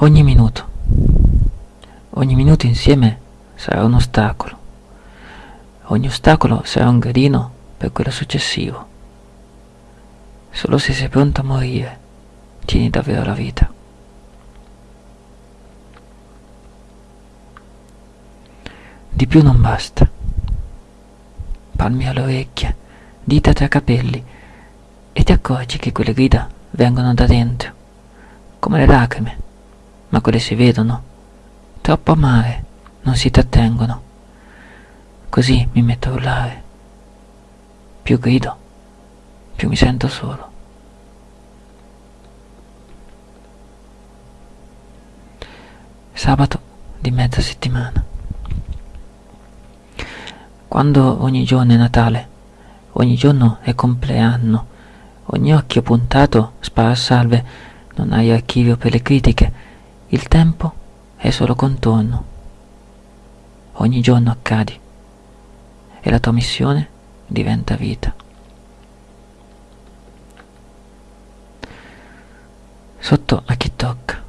Ogni minuto, ogni minuto insieme sarà un ostacolo. Ogni ostacolo sarà un gradino per quello successivo. Solo se sei pronto a morire, tieni davvero la vita. Di più non basta. Palmi alle orecchie, dita tra capelli, e ti accorgi che quelle grida vengono da dentro, come le lacrime ma quelle si vedono. Troppo amare, non si trattengono. Così mi metto a urlare. Più grido, più mi sento solo. Sabato di mezza settimana. Quando ogni giorno è Natale, ogni giorno è compleanno, ogni occhio puntato spara salve, non hai archivio per le critiche, il tempo è solo contorno. Ogni giorno accadi e la tua missione diventa vita. Sotto a chi tocca.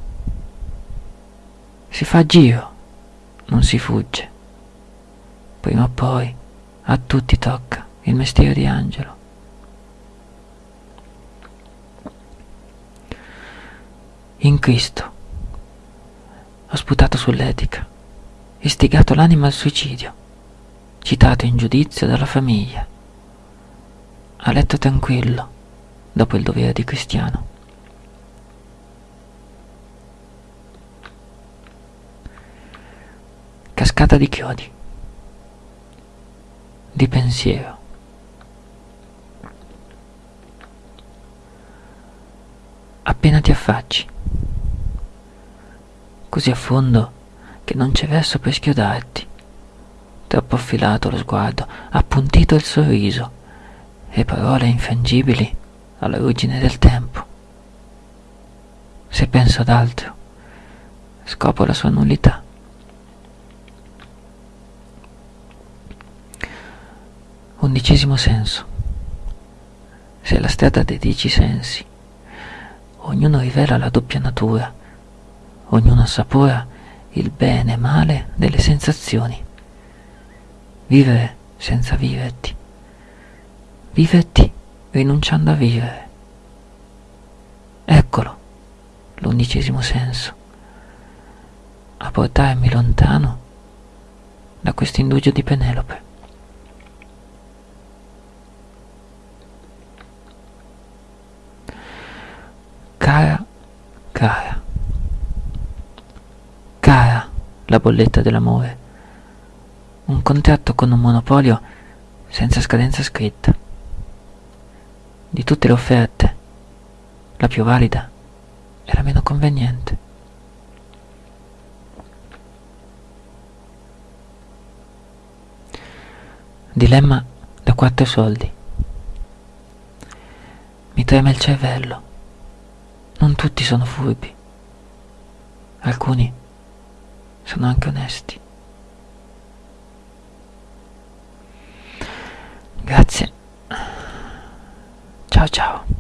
Si fa giro, non si fugge. Prima o poi a tutti tocca il mestiere di angelo. In Cristo ho sputato sull'etica, istigato l'anima al suicidio, citato in giudizio dalla famiglia. A letto tranquillo, dopo il dovere di cristiano. Cascata di chiodi, di pensiero. Appena ti affacci così a fondo che non c'è verso per schiodarti. Troppo affilato lo sguardo, appuntito il sorriso e parole infangibili alla ruggine del tempo. Se penso ad altro, scopro la sua nullità. Undicesimo senso. Se la strada dei dieci sensi, ognuno rivela la doppia natura ognuno assapora il bene e male delle sensazioni. Vivere senza viverti. Viverti rinunciando a vivere. Eccolo, l'undicesimo senso, a portarmi lontano da questo indugio di Penelope. La bolletta dell'amore, un contratto con un monopolio senza scadenza scritta. Di tutte le offerte, la più valida è la meno conveniente. Dilemma da quattro soldi. Mi trema il cervello. Non tutti sono furbi. Alcuni sono anche onesti. Grazie. Ciao ciao.